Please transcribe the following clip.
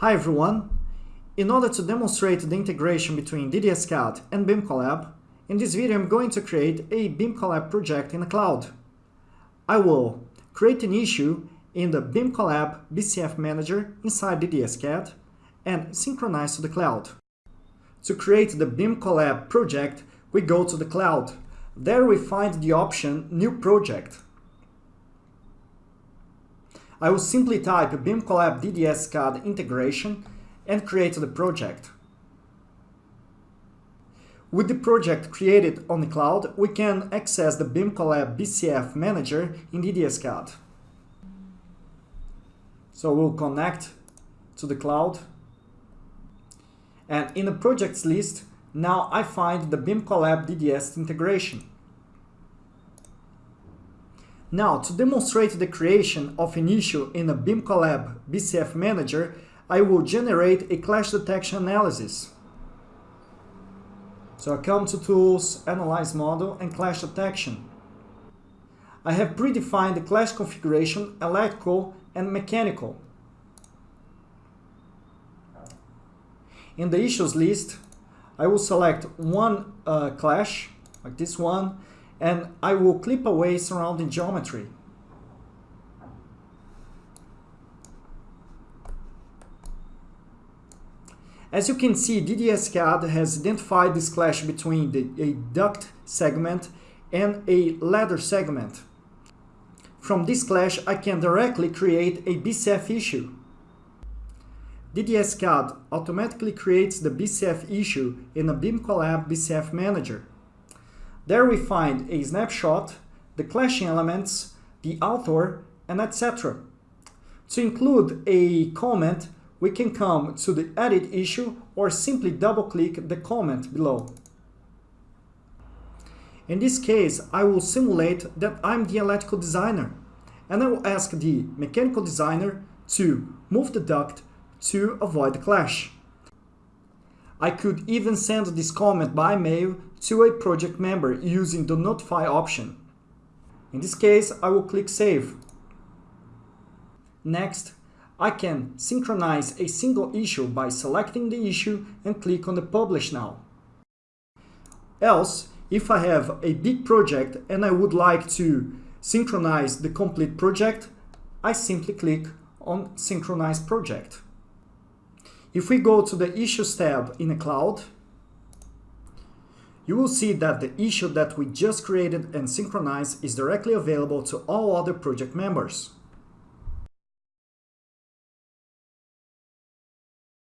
Hi everyone! In order to demonstrate the integration between DDS-CAD and BIMCollab, in this video I'm going to create a BIMCollab project in the cloud. I will create an issue in the BIMCollab BCF Manager inside DDS-CAD and synchronize to the cloud. To create the BIMCollab project, we go to the cloud. There we find the option New Project. I will simply type BIMCollab DDS CAD integration and create the project. With the project created on the cloud, we can access the BIMCollab BCF Manager in DDS CAD. So we'll connect to the cloud. And in the projects list, now I find the BIMCollab DDS integration. Now, to demonstrate the creation of an issue in a BIMCollab BCF Manager, I will generate a clash detection analysis. So I come to Tools, Analyze Model and Clash Detection. I have predefined the clash configuration electrical and mechanical. In the issues list, I will select one uh, clash, like this one, and I will clip away surrounding geometry. As you can see, DDS-CAD has identified this clash between the, a duct segment and a ladder segment. From this clash, I can directly create a BCF issue. DDS-CAD automatically creates the BCF issue in a BIMCollab BCF Manager. There we find a snapshot, the clashing elements, the author, and etc. To include a comment, we can come to the edit issue or simply double-click the comment below. In this case, I will simulate that I'm the electrical designer and I will ask the mechanical designer to move the duct to avoid the clash. I could even send this comment by mail to a project member using the notify option. In this case, I will click save. Next, I can synchronize a single issue by selecting the issue and click on the publish now. Else, if I have a big project and I would like to synchronize the complete project, I simply click on synchronize project. If we go to the Issues tab in the cloud, you will see that the issue that we just created and synchronized is directly available to all other project members.